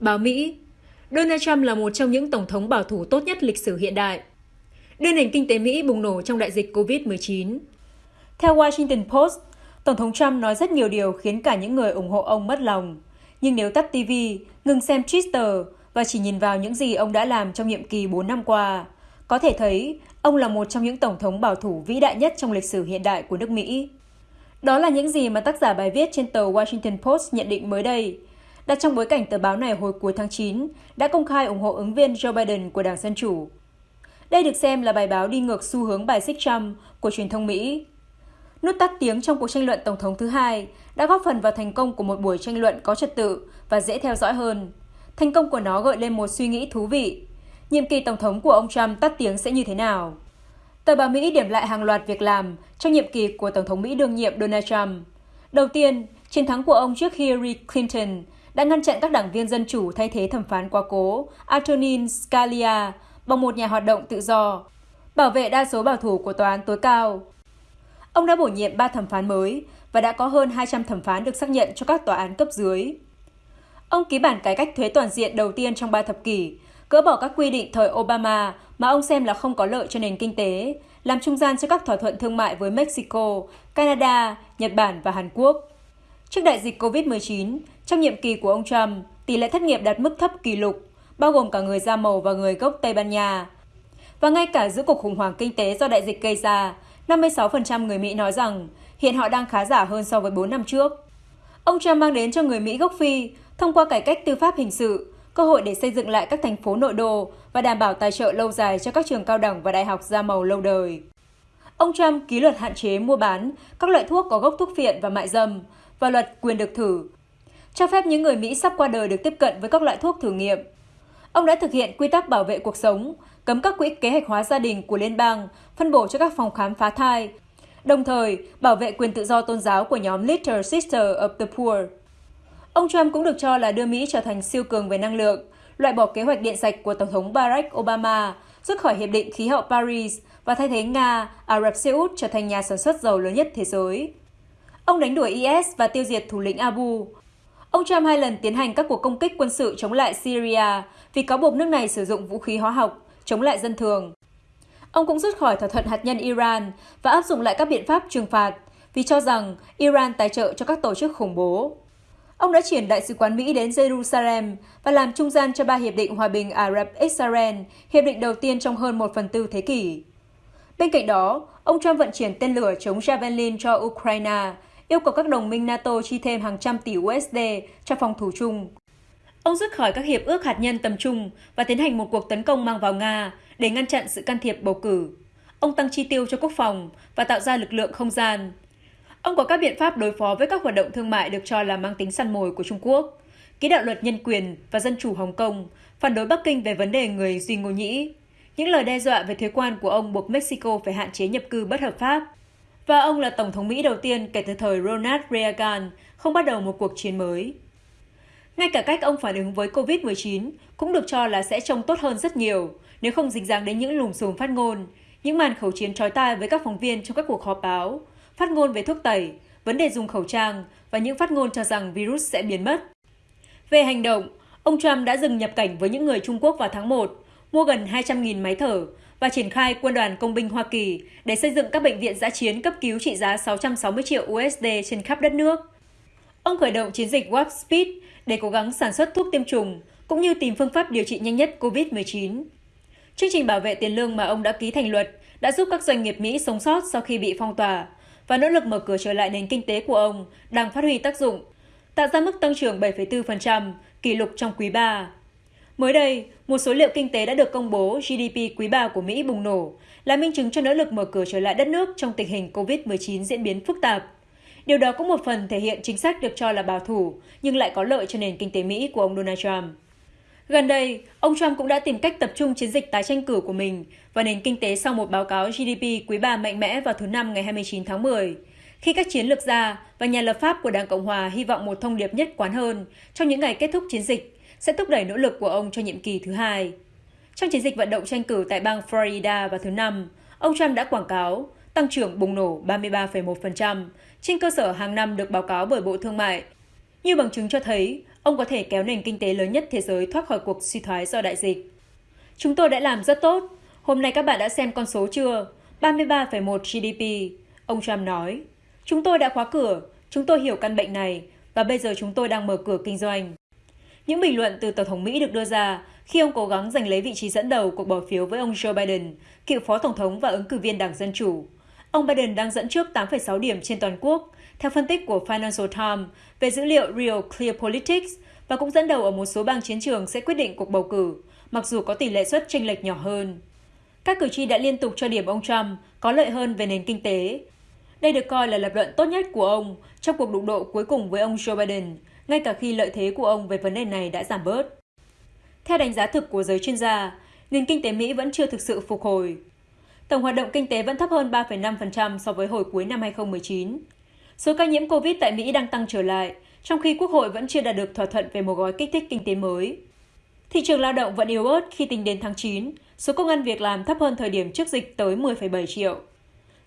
Báo Mỹ Donald Trump là một trong những tổng thống bảo thủ tốt nhất lịch sử hiện đại. Đưa nền kinh tế Mỹ bùng nổ trong đại dịch COVID-19. Theo Washington Post, Tổng thống Trump nói rất nhiều điều khiến cả những người ủng hộ ông mất lòng. Nhưng nếu tắt TV, ngừng xem Twitter và chỉ nhìn vào những gì ông đã làm trong nhiệm kỳ 4 năm qua, có thể thấy ông là một trong những tổng thống bảo thủ vĩ đại nhất trong lịch sử hiện đại của nước Mỹ. Đó là những gì mà tác giả bài viết trên tờ Washington Post nhận định mới đây, đặt trong bối cảnh tờ báo này hồi cuối tháng 9 đã công khai ủng hộ ứng viên Joe Biden của Đảng Dân Chủ. Đây được xem là bài báo đi ngược xu hướng bài xích Trump của truyền thông Mỹ. Nút tắt tiếng trong cuộc tranh luận Tổng thống thứ hai đã góp phần vào thành công của một buổi tranh luận có trật tự và dễ theo dõi hơn. Thành công của nó gợi lên một suy nghĩ thú vị. Nhiệm kỳ Tổng thống của ông Trump tắt tiếng sẽ như thế nào? Tờ báo Mỹ điểm lại hàng loạt việc làm trong nhiệm kỳ của Tổng thống Mỹ đương nhiệm Donald Trump. Đầu tiên, chiến thắng của ông trước Hillary Clinton đã ngăn chặn các đảng viên Dân Chủ thay thế thẩm phán quá cố Antonin Scalia bằng một nhà hoạt động tự do, bảo vệ đa số bảo thủ của tòa án tối cao. Ông đã bổ nhiệm 3 thẩm phán mới và đã có hơn 200 thẩm phán được xác nhận cho các tòa án cấp dưới. Ông ký bản cải cách thuế toàn diện đầu tiên trong 3 thập kỷ, gỡ bỏ các quy định thời Obama mà ông xem là không có lợi cho nền kinh tế, làm trung gian cho các thỏa thuận thương mại với Mexico, Canada, Nhật Bản và Hàn Quốc. Trước đại dịch COVID-19, trong nhiệm kỳ của ông Trump, tỷ lệ thất nghiệp đạt mức thấp kỷ lục, bao gồm cả người da màu và người gốc Tây Ban Nha. Và ngay cả giữa cuộc khủng hoảng kinh tế do đại dịch gây ra, 56% người Mỹ nói rằng hiện họ đang khá giả hơn so với 4 năm trước. Ông Trump mang đến cho người Mỹ gốc Phi, thông qua cải cách tư pháp hình sự, cơ hội để xây dựng lại các thành phố nội đô và đảm bảo tài trợ lâu dài cho các trường cao đẳng và đại học da màu lâu đời. Ông Trump ký luật hạn chế mua bán các loại thuốc có gốc thuốc phiện và mại dâm và luật quyền được thử, cho phép những người Mỹ sắp qua đời được tiếp cận với các loại thuốc thử nghiệm. Ông đã thực hiện quy tắc bảo vệ cuộc sống, cấm các quỹ kế hoạch hóa gia đình của liên bang, phân bổ cho các phòng khám phá thai, đồng thời bảo vệ quyền tự do tôn giáo của nhóm Little Sister of the Poor. Ông Trump cũng được cho là đưa Mỹ trở thành siêu cường về năng lượng, loại bỏ kế hoạch điện sạch của Tổng thống Barack Obama, rút khỏi Hiệp định Khí hậu Paris và thay thế Nga, Ả Rập Xê Út trở thành nhà sản xuất dầu lớn nhất thế giới. Ông đánh đuổi IS và tiêu diệt thủ lĩnh Abu. Ông Trump hai lần tiến hành các cuộc công kích quân sự chống lại Syria vì cáo buộc nước này sử dụng vũ khí hóa học chống lại dân thường. Ông cũng rút khỏi thỏa thuận hạt nhân Iran và áp dụng lại các biện pháp trừng phạt vì cho rằng Iran tài trợ cho các tổ chức khủng bố. Ông đã chuyển đại sứ quán Mỹ đến Jerusalem và làm trung gian cho ba hiệp định hòa bình Ả Rập-Israel, hiệp định đầu tiên trong hơn một phần tư thế kỷ. Bên cạnh đó, ông Trump vận chuyển tên lửa chống Javelin cho Ukraine, yêu cầu các đồng minh NATO chi thêm hàng trăm tỷ USD cho phòng thủ chung. Ông rút khỏi các hiệp ước hạt nhân tầm trung và tiến hành một cuộc tấn công mang vào Nga để ngăn chặn sự can thiệp bầu cử. Ông tăng chi tiêu cho quốc phòng và tạo ra lực lượng không gian. Ông có các biện pháp đối phó với các hoạt động thương mại được cho là mang tính săn mồi của Trung Quốc, ký đạo luật nhân quyền và dân chủ Hồng Kông, phản đối Bắc Kinh về vấn đề người Duy Ngô Nhĩ. Những lời đe dọa về thuế quan của ông buộc Mexico phải hạn chế nhập cư bất hợp pháp. Và ông là Tổng thống Mỹ đầu tiên kể từ thời Ronald Reagan không bắt đầu một cuộc chiến mới. Ngay cả cách ông phản ứng với COVID-19 cũng được cho là sẽ trông tốt hơn rất nhiều nếu không dính dáng đến những lùm xùm phát ngôn, những màn khẩu chiến trói tai với các phóng viên trong các cuộc họp báo, phát ngôn về thuốc tẩy, vấn đề dùng khẩu trang và những phát ngôn cho rằng virus sẽ biến mất. Về hành động, ông Trump đã dừng nhập cảnh với những người Trung Quốc vào tháng 1, mua gần 200.000 máy thở và triển khai quân đoàn công binh Hoa Kỳ để xây dựng các bệnh viện giã chiến cấp cứu trị giá 660 triệu USD trên khắp đất nước. Ông khởi động chiến dịch Warp Speed để cố gắng sản xuất thuốc tiêm chủng, cũng như tìm phương pháp điều trị nhanh nhất COVID-19. Chương trình bảo vệ tiền lương mà ông đã ký thành luật đã giúp các doanh nghiệp Mỹ sống sót sau khi bị phong tỏa, và nỗ lực mở cửa trở lại nền kinh tế của ông đang phát huy tác dụng, tạo ra mức tăng trưởng 7,4%, kỷ lục trong quý 3. Mới đây, một số liệu kinh tế đã được công bố GDP quý 3 của Mỹ bùng nổ, là minh chứng cho nỗ lực mở cửa trở lại đất nước trong tình hình COVID-19 diễn biến phức tạp. Điều đó cũng một phần thể hiện chính sách được cho là bảo thủ, nhưng lại có lợi cho nền kinh tế Mỹ của ông Donald Trump. Gần đây, ông Trump cũng đã tìm cách tập trung chiến dịch tái tranh cử của mình và nền kinh tế sau một báo cáo GDP quý 3 mạnh mẽ vào thứ Năm ngày 29 tháng 10. Khi các chiến lược gia và nhà lập pháp của Đảng Cộng Hòa hy vọng một thông điệp nhất quán hơn trong những ngày kết thúc chiến dịch sẽ thúc đẩy nỗ lực của ông cho nhiệm kỳ thứ hai. Trong chiến dịch vận động tranh cử tại bang Florida vào thứ Năm, ông Trump đã quảng cáo tăng trưởng bùng nổ 33,1% trên cơ sở hàng năm được báo cáo bởi Bộ Thương mại. Như bằng chứng cho thấy, ông có thể kéo nền kinh tế lớn nhất thế giới thoát khỏi cuộc suy thoái do đại dịch. Chúng tôi đã làm rất tốt. Hôm nay các bạn đã xem con số chưa? 33,1 GDP. Ông Trump nói. Chúng tôi đã khóa cửa, chúng tôi hiểu căn bệnh này và bây giờ chúng tôi đang mở cửa kinh doanh. Những bình luận từ Tổng thống Mỹ được đưa ra khi ông cố gắng giành lấy vị trí dẫn đầu cuộc bỏ phiếu với ông Joe Biden, cựu phó tổng thống và ứng cử viên Đảng Dân Chủ. Ông Biden đang dẫn trước 8,6 điểm trên toàn quốc, theo phân tích của Financial Times về dữ liệu Real Clear Politics và cũng dẫn đầu ở một số bang chiến trường sẽ quyết định cuộc bầu cử, mặc dù có tỷ lệ suất chênh lệch nhỏ hơn. Các cử tri đã liên tục cho điểm ông Trump có lợi hơn về nền kinh tế. Đây được coi là lập luận tốt nhất của ông trong cuộc đụng độ cuối cùng với ông Joe Biden, ngay cả khi lợi thế của ông về vấn đề này đã giảm bớt. Theo đánh giá thực của giới chuyên gia, nền kinh tế Mỹ vẫn chưa thực sự phục hồi. Tổng hoạt động kinh tế vẫn thấp hơn 3,5% so với hồi cuối năm 2019. Số ca nhiễm COVID tại Mỹ đang tăng trở lại, trong khi Quốc hội vẫn chưa đạt được thỏa thuận về một gói kích thích kinh tế mới. Thị trường lao động vẫn yếu ớt khi tính đến tháng 9, số công an việc làm thấp hơn thời điểm trước dịch tới 10,7 triệu.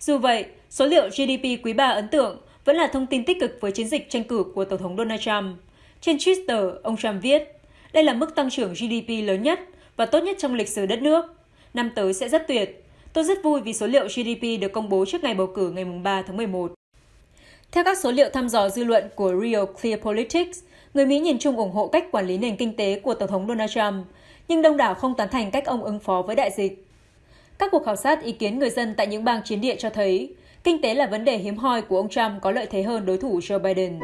Dù vậy, số liệu GDP quý 3 ấn tượng vẫn là thông tin tích cực với chiến dịch tranh cử của Tổng thống Donald Trump. Trên Twitter, ông Trump viết, đây là mức tăng trưởng GDP lớn nhất và tốt nhất trong lịch sử đất nước. Năm tới sẽ rất tuyệt. Tôi rất vui vì số liệu GDP được công bố trước ngày bầu cử ngày 3 tháng 11. Theo các số liệu thăm dò dư luận của Real Clear Politics, người Mỹ nhìn chung ủng hộ cách quản lý nền kinh tế của Tổng thống Donald Trump, nhưng đông đảo không tán thành cách ông ứng phó với đại dịch. Các cuộc khảo sát ý kiến người dân tại những bang chiến địa cho thấy, kinh tế là vấn đề hiếm hoi của ông Trump có lợi thế hơn đối thủ Joe Biden.